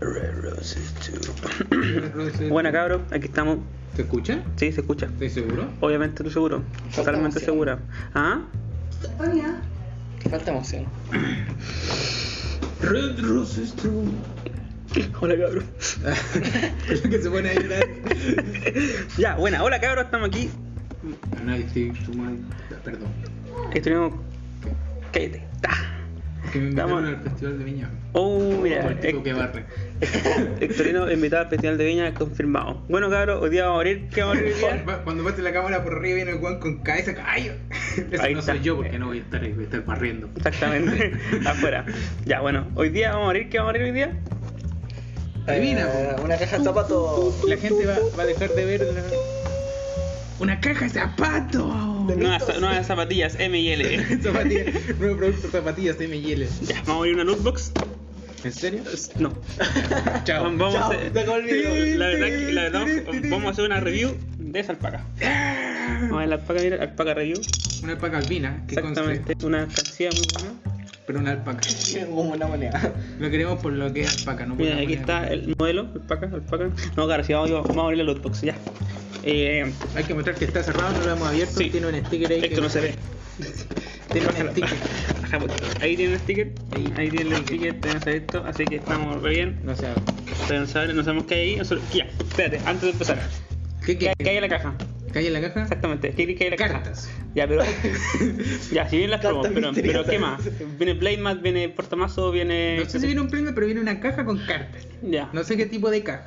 Red Roses Roses. Buena cabros, aquí estamos. ¿Se escucha? Sí, se escucha. ¿Estoy seguro? Obviamente estoy seguro. Totalmente segura. ¿Ah? Falta emoción. Red Roses True. Hola cabros. que se pone a llorar. ya, buena. Hola cabros, estamos aquí. Perdón. Estuvimos. Cállate. Ta. Que me invitaron Estamos- al festival de Viña. Oh, mira. El tipo que Hec- barre. Hectorino invitado al Festival de Viña, confirmado. Bueno cabros, hoy día vamos a abrir. ¿Qué vamos a abrir hoy día? Va- Cuando pase la cámara por arriba viene el Juan con cabeza caballo. Eso Ahí no está. soy yo porque no voy a estar ahí, voy a estar barriendo. Exactamente. Afuera. Ya, bueno. Hoy día vamos a abrir. ¿Qué vamos a abrir hoy día? Adivina, Eh, una caja de zapatos. La gente va, va a dejar de ver la... Una caja de zapatos. Nuevas, nuevas zapatillas M y L. zapatillas, nuevo producto zapatillas M&L. Ya, vamos a abrir una lootbox. ¿En serio? No. Chao. Vamos a hacer. La verdad, que- la verdad, vamos a hacer una review de esa alpaca. Vamos a ver la alpaca, mira, alpaca review. Una alpaca albina, que Exactamente. conste, Una alcancía muy buena. pero una alpaca. Como una moneda. Lo queremos por lo que es alpaca, no por Mira, aquí moneda. está el modelo, alpaca, alpaca. No, claro, si vamos, vamos a abrir la lootbox, ya. Eh, Hay que mostrar que está cerrado, no lo hemos abierto. Sí. Tiene un sticker ahí. esto que- no se ve. Tiene un sticker. Ahí tiene un sticker, ahí, ahí tiene el sticker, tenemos esto, así que estamos re bien. No sé. No sabemos qué hay ahí. nosotros- Ya, espérate, antes de empezar. ¿Qué ¿Qué, qué? qué hay en la caja? ¿Qué hay en la caja? Exactamente, ¿qué hay en la caja? Cartas. Ya, pero. ya, si vienen las promos, pero. ¿qué más? Viene Playmat, viene Portamazo, viene. No sé si viene un premio, pero viene una caja con cartas. Ya, No sé qué tipo de caja.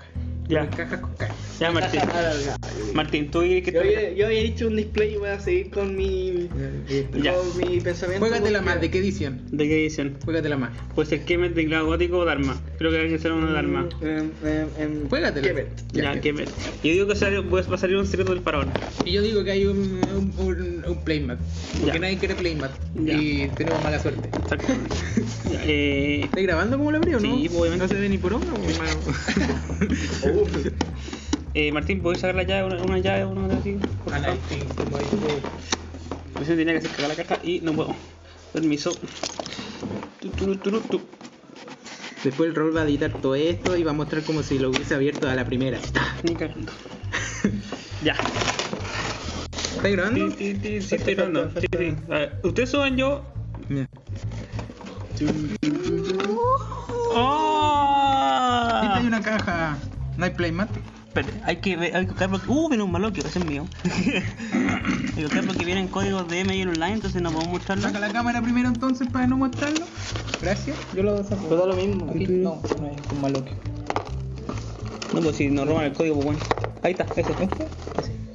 Ya. Cajas con cartas. ya, Martín. Caja. Martín, tú dices que Yo te- había, yo había hecho un display y voy a seguir con mi, Ya. con mi pensamiento. Juégatela porque- más, ¿de qué edición? ¿De qué edición? Juégatela más. Puede ser Kemet, Teclado Gótico o Dharma. Creo que hay que ser una Dharma. En, en, en Juégatela. Kemet. Ya, Ya, Kemet. Yo digo que pues, va a salir un secreto del faraón. Y yo digo que hay un, un, un playmat. Porque Ya. nadie quiere playmat. Ya. Y tenemos mala suerte. Ya, eh, ¿Estás grabando como lo abrió o no? Sí, pues, obviamente. No se ve ni por onda. eh, Martín, ¿puedes sacar la llave? Una, una llave, una de así? Por favor. Pues yo tenía que hacer cagar la caja y no puedo. Permiso. Tu, tu, tu, tu. Después el rol va a editar todo esto y va a mostrar como si lo hubiese abierto a la primera. Ni cagando. Ya. ¿Estás grabando? Sí, sí, sí, sí, estoy grabando. Sí, sí. A ver, ustedes suban yo. Mira. ¡Oh! Esta hay una caja. No hay playmat. Espérate, hay que ver, hay que buscar porque. Uh, viene un maloquio, ese es mío. hay que buscar porque vienen códigos de ML online, entonces no podemos mostrarlo. Saca la cámara primero entonces para no mostrarlo. Gracias. Yo lo saco. Pero da lo mismo. Aquí. No, no es con maloque. No, pues si nos roban el código, pues bueno. Ahí está, ese. Ese,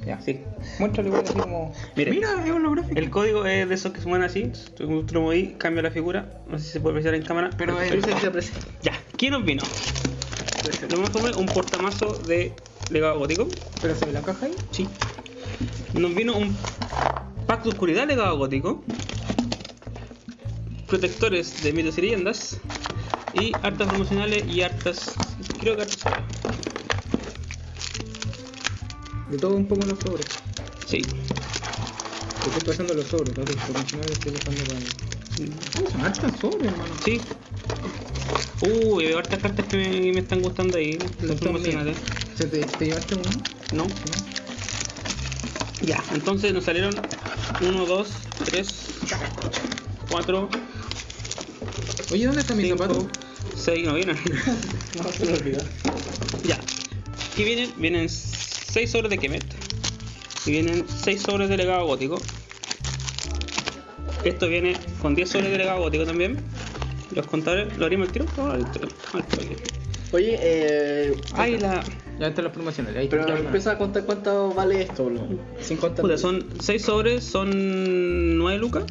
Ya. Sí. Muéstralo igual así como. Mire. Mira, es holográfico. El código es de esos que se mueven así. Tú lo moví, cambia la figura. No sé si se puede apreciar en cámara. Pero presenta. Ya, ¿quién nos vino? Lo mejor fue un portamazo de legado gótico. Pero se ve la caja ahí. Sí. Nos vino un pack de oscuridad legado gótico. Protectores de mitos y leyendas. Y hartas promocionales y hartas. Creo que hartas. De todo un poco los sobres. Sí. Estoy pasando los sobres, los profesionales estoy pasando para. Son hartas sobres, hermano. Sí. Uy, veo hartas cartas que me, me están gustando ahí. Las promocionales. mías. ¿Se te, te llevaste uno? ¿No? Ya, entonces nos salieron 1, 2, 3, 4, Oye, ¿dónde está mi 5, zapato? 6, no vienen. No, se me olvidó. ya. Aquí vienen, vienen 6 sobres de Kemet. Y vienen 6 sobres de legado gótico. Esto viene con 10 sobres de legado gótico también. Los contadores, ¿lo abrimos al tiro? No, al tiro, al tiro. Oye, eh. Ahí la. Ya están las promocionales. Ahí Pero empieza a contar cuánto vale esto, bro. Sin contar. Puta, son 6 sobres, son 9 lucas.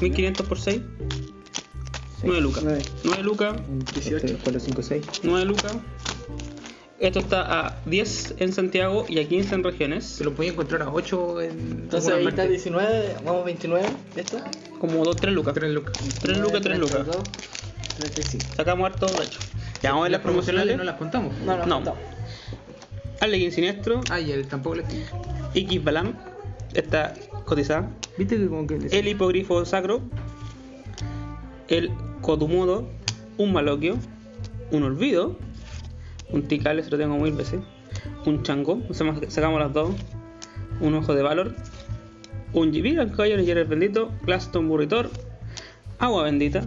1500 por 6. 9 lucas. Nueve. 9 lucas. 18. 4, 5, 6. 9 lucas. Esto está a 10 en Santiago y a 15 en regiones. Se lo podía encontrar a 8 en. Entonces ahí está 19, vamos 29, ¿esto? Como 2, 3 lucas. 3 lucas. 3 lucas, 3 lucas. 32, 35. Sacamos harto de hecho. Ya vamos a ver las promocionales. no las contamos. No, no, No. no. Arlequín Siniestro. Ah, y él tampoco le X Balam. Está cotizada. ¿Viste que como que le El hipogrifo sacro. El Kodumodo. un Maloquio, un Olvido, un Tikal, eso lo tengo mil veces, un Chango, sacamos, las dos, un Ojo de Valor, un Jibir, el Caballero y el Bendito, Glaston Burritor, Agua Bendita,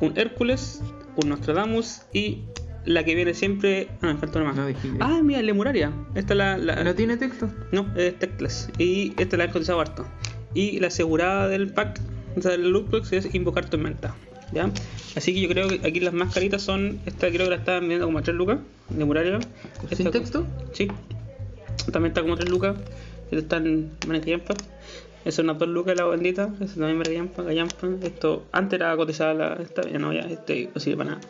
un Hércules, un Nostradamus y la que viene siempre. Ah, me falta una más. No Ah, mira, Lemuraria. Esta es la. la- ¿No tiene texto? no, es Teclas. Y esta la he cotizado harto. Y la asegurada del pack, o sea, del lootbox es invocar tormenta. ¿Ya? Así que yo creo que aquí las más caritas son. Esta creo que la estaban vendiendo como a 3 lucas. De muraria. ¿Sin Esta- texto? Sí. También está como 3 lucas. Esta está en Manecayampa. Esa es una 2 lucas la bendita. Esa también Manecayampa, Callampa. Esto antes era cotizada la. Esta, ya no, ya este no sirve para nada.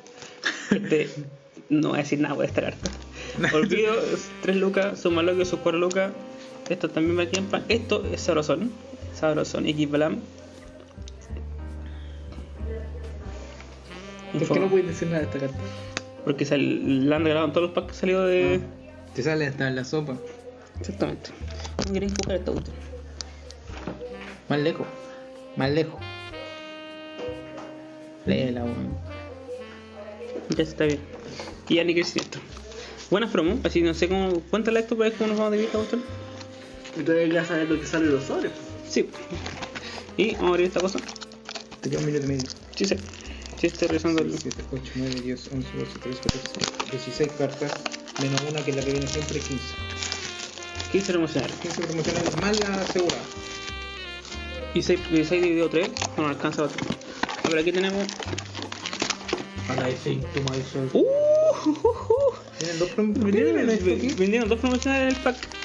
Este. No voy a decir nada por esta carta. Olvido, 3 lucas, Sumaloquio, sus 4 lucas. Esto también me tiempo. Esto es Sabrosón. Sabrosón, X Blam. ¿Por qué no puedes decir nada de esta carta? Porque sal- la han regalado en todos los packs que salió de. Te sale hasta en la sopa. Exactamente. ¿Cómo queréis buscar esta cuestión? Más lejos. Más lejos. Léela, weón. Ya está bien. Y ya ni crecimiento. Buenas promos, así no sé cómo. Cuéntale esto para ver cómo nos vamos a dividir esta. Entonces ya sabes lo que sale de los sobres. Sí. Y vamos a abrir esta cosa. Te queda un minuto y medio. Sí, sí. Sí, estoy revisando el. 7, 8, 9, 10, 11, 12, 13, 14, 16 cartas. Menos una que es la que viene siempre 15. 15 promocionales. 15 promocionales más la asegurada. Y 6, dividido 3. No alcanza otro. A ver, aquí tenemos. Para ese toma de sol. ¡Uh! uh, uh, uh. Dos promocionales. Vendieron dos promocionales en el pack.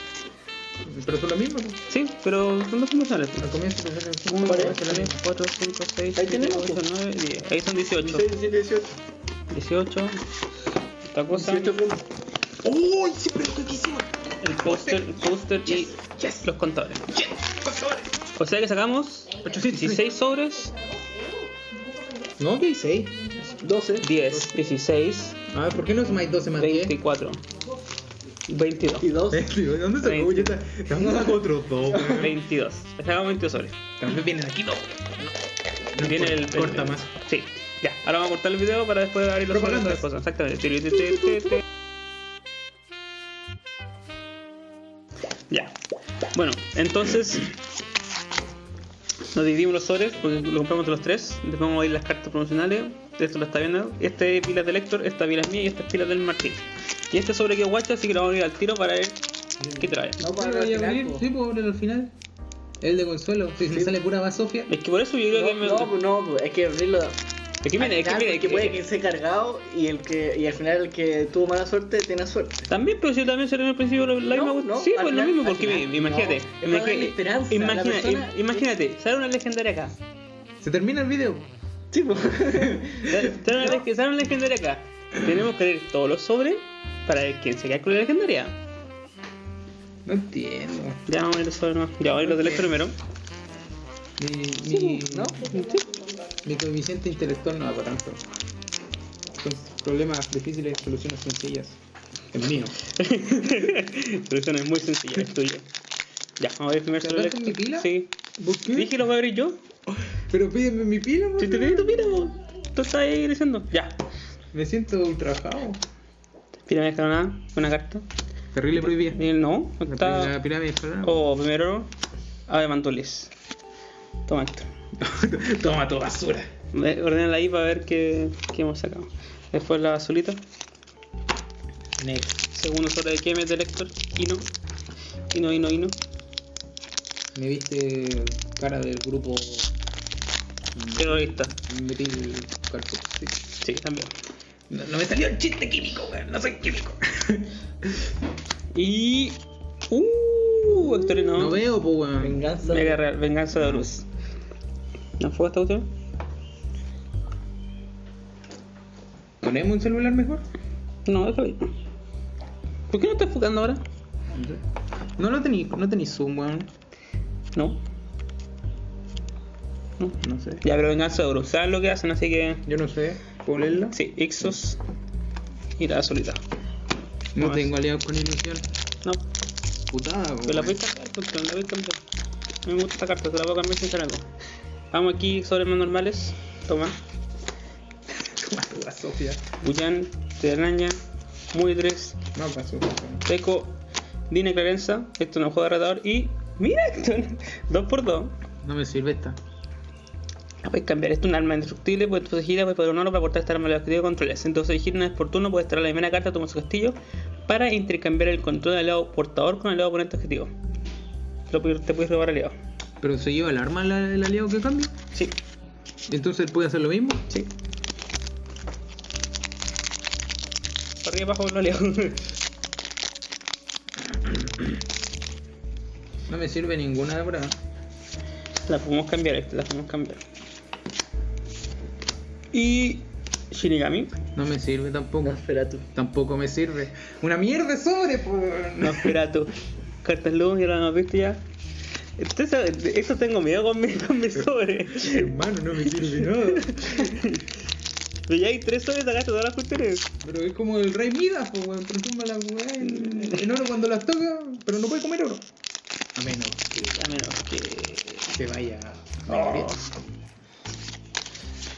Pero son las mismas. ¿no? Sí, pero son dos promocionales. Al comienzo salen 1, ¿Cuál 2, es? 3, 4, 5, 6, Ahí 7, tenemos, 8, pues. 9, 10. Ahí son 18. 16, 17, 18. 18. Esta cosa. 18 promos. ¡Oh! Siempre lo que quisimos. El póster, el póster y Yes. los contadores. Yes. O sea que sacamos 16 sobres, No, que 6. 12. 10, 16, A ver, ¿por qué no es más 12 más 10? 24, 22. Y 2. ¿Dónde se Veinte. Te vamos a dar otros dos, weón. 22. Sacamos 22 sobres. También vienen aquí dos. No, Viene el, corta el- más. Sí, ya. Ahora vamos a cortar el video para después abrir los las cosas. Exactamente. Ya. Bueno, entonces nos dividimos los sobres porque lo compramos entre los tres. Después vamos a ir las cartas promocionales. Esto lo está viendo. Este es pilas del Héctor, esta pila es mía y esta es pila del Martín. Y este sobre que es guacha, así que lo vamos a ir al tiro para ver qué trae. No, ¿Cuál para lo voy a el abrir? Sí, puedo abrirlo al final. El de consuelo. Si me Sí. sale pura basofia. Es que por eso yo creo que No, me. no, pues no, pues, es que abrirlo. es que mire, es que mire, es puede que- que esté cargado y el que y al final el que tuvo mala suerte tiene suerte. También, pero si también salió al principio la misma no, Sí, pues lo mismo, porque imagínate. no, es para darle esperanza a la imagina- persona. im- imagínate, sale una legendaria acá. Se termina el video. Sí, pues. Sale una, leg- sale una legendaria acá. Tenemos que leer todos los sobres para ver quién se queda con la legendaria. No entiendo. Ya vamos a ver más. Ya vamos a ver los del primero. Mi, mi, ¿no? mi coeficiente intelectual no va para tanto. Son problemas difíciles, soluciones sencillas. El mío. Solución es muy sencilla, es. Ya, vamos a ver primero ¿Te sobre el mi pila? Sí. ¿Por qué? Dije lo voy a abrir yo. Pero pídeme mi pila, Si te pedí tu pila, vos. Tú estás ahí diciendo. Ya. Me siento ultrajado. Pirámide escalonada, una carta. Terrible prohibida. Eh, no, está. la pirámide escalonada. O primero, Ave Mantulis. Toma esto. Toma tu basura. Ve, Ordénala ahí para ver qué, qué hemos sacado. Después la azulita. Next. Segundo sobre de Kemet del Héctor. Ino. Ino, Ino, Ino. Me viste cara del grupo Terrorista. Metil Carpet. Sí. Sí, también. No, no me salió el chiste químico, weón. No soy químico. Y. Uh, Héctor no. No veo, pues, weón. Venganza. Mega Real, Venganza de Horus. ¿No fue esta cuestión? ¿Ponemos un celular mejor? No, déjalo ahí. ¿Por qué no estás enfocando ahora? No lo tení, no tení zoom, weón. No. No. No sé. Ya, pero Venganza de Horus. ¿Sabes lo que hacen? Así que. Yo no sé. ¿Puedo leerla? Sí, Ixos y la azulita. No tengo aliado con ilusión. No, Putada, pero la voy a cambiar, porque la voy a cambiar. Me gusta esta carta, te la voy a cambiar sin algo. Vamos aquí sobre más normales. Toma. Toma tu Sofía. Buyan, Telaraña, Muy 3, No pasó. Teco, Dina Clarenza, esto no juega retador y. ¡Mira esto! 2x2. No me sirve esta. Puedes cambiar, esto es un arma indestructible, puedes entonces gira, puedes poner un oro para cortar esta arma de objetivo de controles. Entonces gira una vez por turno, puedes traer la primera carta, toma su castillo para intercambiar el control del lado portador con el lado oponente objetivo. Lo te puedes robar aliado. Pero se lleva el arma el aliado que cambia. Sí, Entonces él puede hacer lo mismo. sí. Para arriba abajo los aliados. No me sirve ninguna ahora. la podemos cambiar, la podemos cambiar. Y. Shinigami. No me sirve tampoco. Nosferatu. Tampoco me sirve. Una mierda sobre, por. No, espera tú. Cartas luz, ya lo hemos visto ya. Entonces, esto tengo miedo con mi, con mi sobre. Hermano, no me sirve nada. Pero ya hay tres sobres, sacaste todas las cuestiones. Pero es como el rey Midas, pues, weón. Transforma la weá en, en oro cuando las toca, pero no puede comer oro. A menos que A menos que. se vaya a Oh.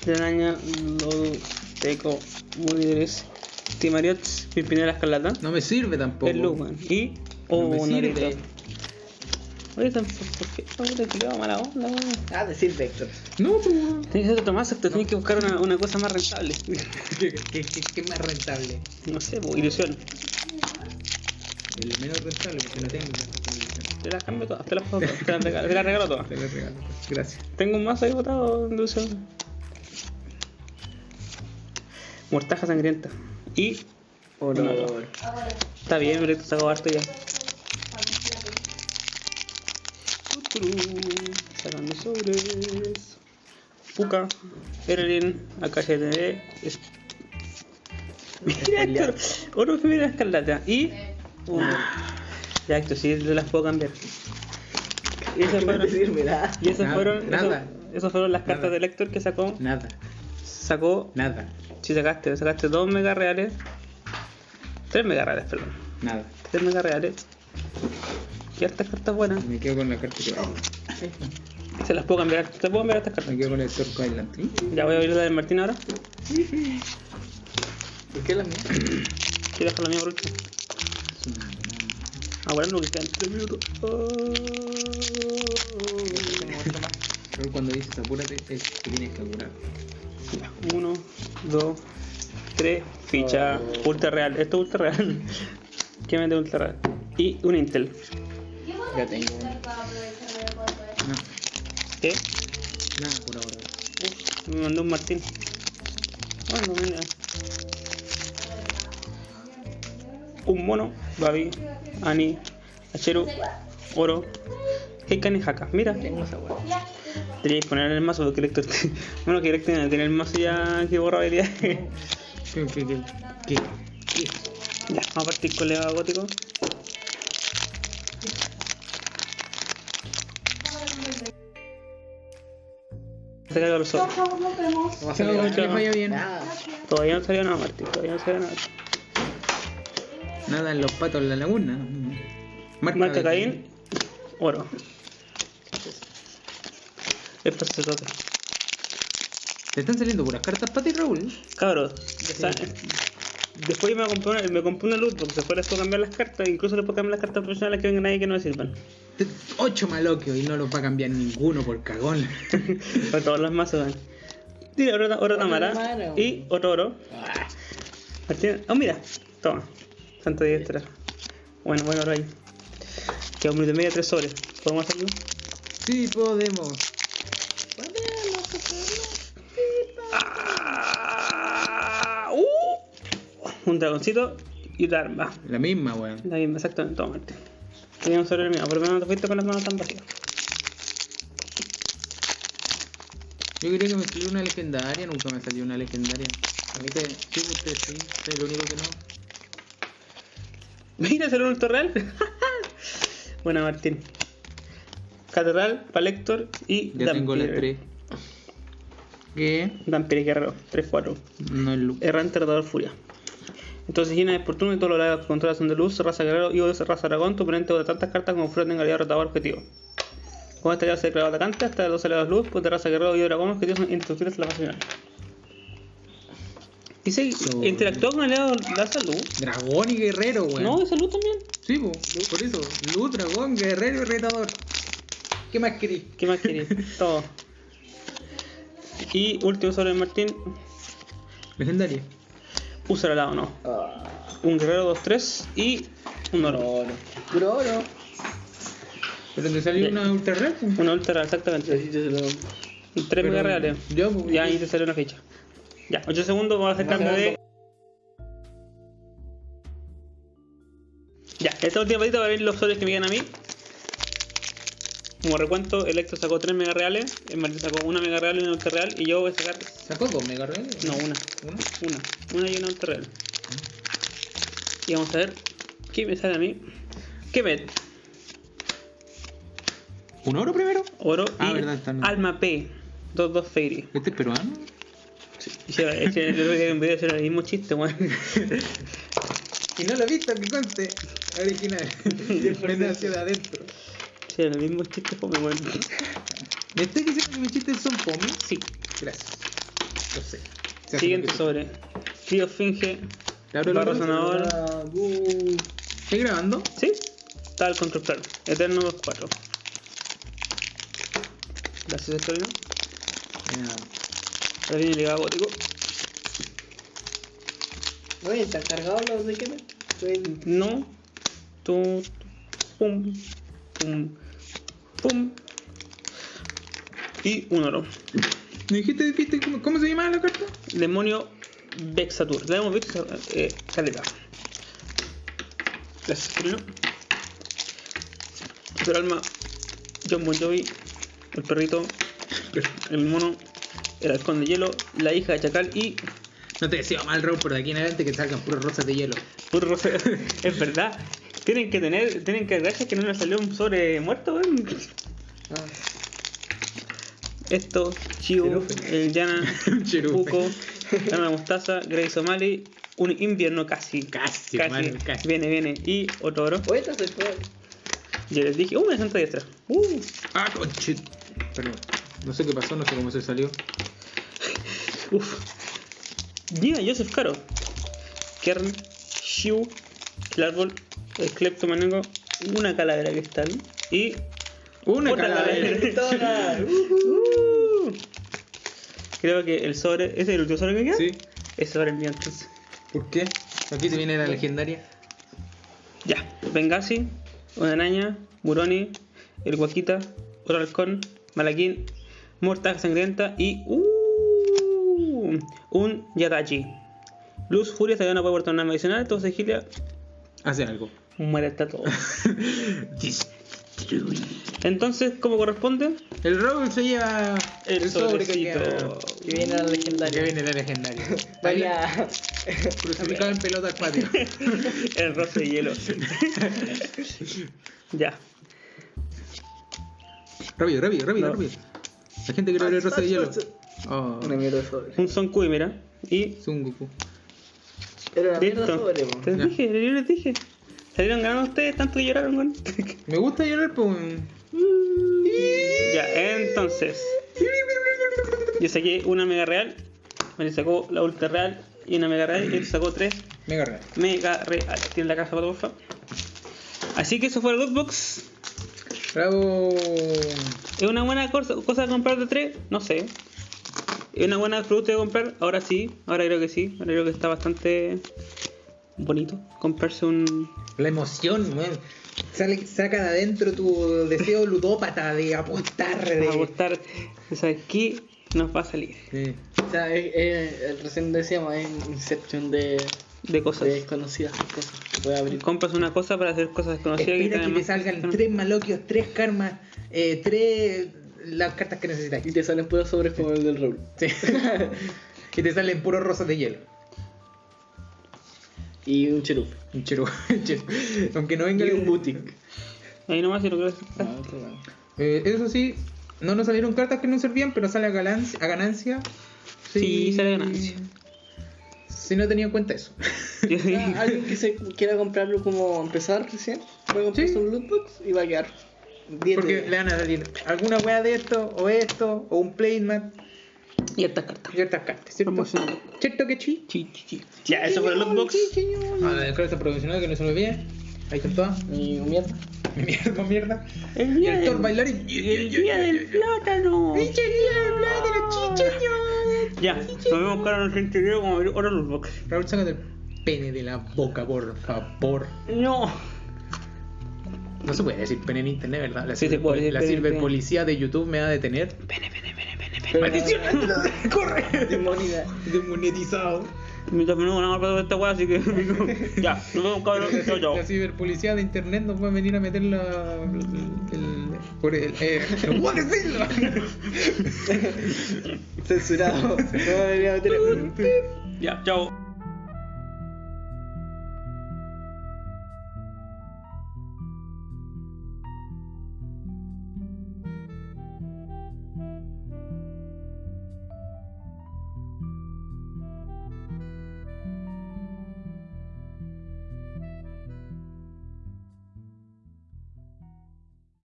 Telaraña, Lodo, Teco, Mujeres, Timariots, Pimpinela Escarlata, No me sirve tampoco. el Luman y. No Oh, me Norito. sirve. Oye, tampoco, ¿por qué? Te tiraba mala onda, weón. Ah, decir Vector. No, pues, weón. Tienes que ser Tomás, te tienes que buscar una, una cosa más rentable. ¿Qué, qué, qué, más rentable? No sé, pues, ilusión. El menos rentable, porque no tengo. Te las cambio todas, te las, puedo- te las regalo, te las regalo todas. Te lo regalo. Gracias. Tengo un mazo ahí botado ilusión. Mortaja sangrienta. Y. Olor. Está bien, pero esto sacó harto ya. Sacando sobres. Puka, Erlin, AKGTV. Es... Mira Héctor, oro primera escarlata. Y. Uno. Ya, esto sí las puedo cambiar. Y esas ¿Qué me fueron, y esas fueron, nada. eso- esas fueron las cartas Nada. de Héctor que sacó. Nada, Sacó, nada, si sacaste, sacaste dos mega reales. Tres mega reales, perdón. nada. Tres mega reales. Y hartas cartas buenas. Me quedo con la carta que va. Se las puedo cambiar. Te puedo cambiar estas cartas. Me quedo con el Torco Island. Ya voy a abrir la del Martín ahora. ¿Por qué la mía? Quiero dejar la mía por último. Ah, bueno, no que quedan 3 minutos. Oh. Pero cuando dices apúrate, es que tienes que apurar. Ya, Uno, dos, tres. Ficha. Ultra real. Esto es ultra real. ¿Qué mete ultra real? Y un Intel. Ya tengo. No, ¿Qué? nada por ahora. Uf, me mandó un Martín. Bueno, mira. Un mono, Babi, Ani, Acheru, Oro, Heikan y Haka. Mira, Tengo esa. Teníais que poner en el mazo porque Lector. Bueno, que Lector tiene el mazo ya que borra habilidades. ¿Qué, qué, qué, qué? qué? ya, vamos a partir con Leva Gótico. Se carga los ojos. Que vaya bien. Todavía no salió nada, Martín. Todavía no salió nada. Nada en los patos en la laguna. Marca de- Caín, oro. Se toca. Te están saliendo puras cartas para ti, Raúl. Cabros, ya saben. Después me compré me compré una luz porque después les puedo cambiar las cartas. Incluso les puedo cambiar las cartas profesionales que vengan ahí que no me sirvan. Ocho maloquios y no los va a cambiar ninguno por cagón. Para todos los mazos. ¿ven? Tira oro, oro Tamara y otro oro. Ah, Martín- Oh, mira, toma. Santo diestra. Bueno, bueno, oro ahí. Queda un minuto y medio, tres sobres. ¿Podemos hacerlo? Sí, podemos. Ah, uh, un dragoncito y otra arma. La misma, weón. La misma, exactamente, toma Martín. Tenía un sobre el mío, por lo menos no te fuiste con las manos tan vacías. Yo quería que me saliera una legendaria, nunca me salió una legendaria. A mí que sí, usted sí, soy lo único que no. Mira, salió un ultra real. Buena, Martín. Catedral, Palector y Ya tengo las tres. ¿Qué? Dampire Guerrero, 3-4. No es luz. Errante, Retador, Furia. Entonces, llena de fortuna y todos los controlas son de luz, raza guerrero y o de raza dragón, tu oponente de tantas cartas como fuera tenga aliado retador objetivo. Con esta clase de declarado atacante, hasta dos aliados luz, pues de raza guerrero y dragón, objetivos son indestructibles en la fase final. Dice, So- interactúa con el aliado la salud. Dragón y guerrero, weón. No, de salud también. Sí, po, por eso. Luz, dragón, guerrero y retador. ¿Qué más querís? ¿Qué más querés? Todo. Y último sobre Martín. Legendaria. Usa el lado no. Ah, Un guerrero 2-3 y un oro. oro. Puro oro. Pero te salió una ultra po. Una ultra, exactamente. Necesito Y 3 Pero- mega reales. Ya, po, Ya, ahí te salió una ficha. Ya, 8 segundos, vamos a hacer cambio de. Ya, esta última patita va a ver los soles que me quedan a mí. Como recuento, Electro sacó 3 mega reales, el Martín sacó 1 mega real y una ultra real, y yo voy a sacar. ¿Sacó dos mega reales? No, una. ¿Una? Una. Una y una ultra real. Y vamos a ver qué me sale a mí. ¿Qué me? ¿Un oro primero? Oro Ah, y verdad, está Alma P. 2-2 Fairy. ¿Este es peruano? Se- Es que el otro día en video era el mismo chiste, weón. Y no lo he visto, que conste. Original. Nació de adentro. Era el mismo chiste, fome, weón. ¿Me estás diciendo que mis chistes son fome? Sí. Gracias. Lo sé. Se hace Siguiente lo que- sobre. Crío Finge. ¿Te abro la Barro? Sanador. Ah, uh. ¿Estás grabando? ¿Sí? Está el control claro. Eterno 2-4. Gracias, Estorino. Ahora viene el ligado gótico. Oye, ¿están cargados los de? Estoy- No. Pum. Pum. Pum. Y un oro. ¿Me dijiste, viste cómo, cómo se llamaba la carta? Demonio Vexatur. La hemos visto, eh, caleta. Gracias, alma, John Bon Jovi, el perrito, el mono, el halcón de hielo, la hija de Chacal y No te deseo mal, Raúl, por de aquí en adelante que salgan puros rosas de hielo. puro rosa. es verdad. Tienen que tener, tienen que gracias que no les salió un sobre muerto, weón. Ah, Esto, Chiu, el Yana, Un cherufe. Puco, Ana Mostaza, Grace O'Malley, un invierno casi. Casi, casi. Viene, viene. Y otro oro. Oye, esta soy todo. Yo les dije, uh, una santa diestra. Uh, Ah, conchit. Perdón. No sé qué pasó, no sé cómo se salió. uf. Mira, Joseph Caro. Kern, Shiu, el árbol, el cleptomanego, una calavera cristal y Una Otra calavera. Toda. Uh. Creo que el sobre. ¿Ese es el último sobre que queda? Sí. Ese sobre el mío entonces. ¿Por qué? Aquí se viene la legendaria. Ya. Benghazi, una araña, Buroni, el Guaquita, otro halcón, Malaquín, Mortaja Sangrienta y. Uh, un Yadachi. Luz, Furia, todavía no puede portar nada adicional, entonces Gilia Hace algo. Muere hasta todo. Entonces, ¿cómo corresponde? El Raúl se lleva El, sobre que queda. Viene la Que legendaria. viene la legendaria. Vaya. Crucificado en pelota al patio. el roce de hielo. ya. rápido, rápido, rápido, No. rápido. La gente quiere ver el rosa de hielo. Oh, Una mierda de sobre. Un Son Kui, mira. Y. es un Goku. Era una mierda sobre, Ya. dije, yo les dije. Salieron ganando ustedes, tanto que lloraron, weón. Me gusta llorar, pues. ya, entonces. Yo saqué una mega real. Me sacó la ultra real y una mega real. Y él sacó tres Mega real. mega real. Tiene la caja para porfa. Así que eso fue el Lootbox. Bravo. ¿Es una buena cosa, cosa de comprar de tres? No sé. ¿Es una buena producto de comprar? Ahora sí, ahora creo que sí. Ahora creo que está bastante bonito comprarse un. La emoción, weón. Sale, saca de adentro tu deseo ludópata de apostar. De... gustar. ¿Sabes qué? Nos va a salir Sí. O sea, recién decíamos, es Inception de, de cosas. de desconocidas cosas que puede abrir. Compras una cosa para hacer cosas desconocidas Espera que te salgan tres maloquios, tres karmas, eh, tres. las cartas que necesitas. Y te salen puros sobres como el del Raúl. Sí. y te salen puros rosas de hielo. Y un cherup. Un chero. Aunque no venga Y un boutique. Ahí nomás quieres. Ah, otro lado. Eh, eso sí, no nos salieron cartas que no servían, pero sale a, ganancia. A ganancia Sí, sale a ganancia. Si no tenía en cuenta eso. Yo. Ah, Alguien que se quiera comprarlo como empezar recién, puede comprarse Sí. un lootbox y va a quedar 10 Porque le van a salir alguna wea de esto, o esto, o un playmat. Y estas cartas. Ciertas cartas, ¿cierto? ¿Cierto que sí? Sí, sí, sí. Ya, eso fue el lootbox. Ah, la carta promocional que no se me olvide. Ahí están todas. Y mierda. Mierda, mierda. El día el del, bailarín. el día del plátano. ¡Pinche día del plátano, chicheño! Ya, nos vemos cara en el siguiente video como ver otro lootbox. Raúl, sácate el pene de la boca, por favor. No. No se puede decir pene en internet, ¿verdad? La, Sí, se puede la ciberpolicía de YouTube me va a detener. Pene, pene, pene. ¡Maldición! ¡Corre! Demonida. Desmonetizado. Me terminó una para esta weá, así que. ya, nos vemos cabrón. Chao, chao. La ciberpolicía de internet nos va a venir a meter la. El. el por el. Eh, no puedo decirlo. Censurado. No debería meter. Ya, chao.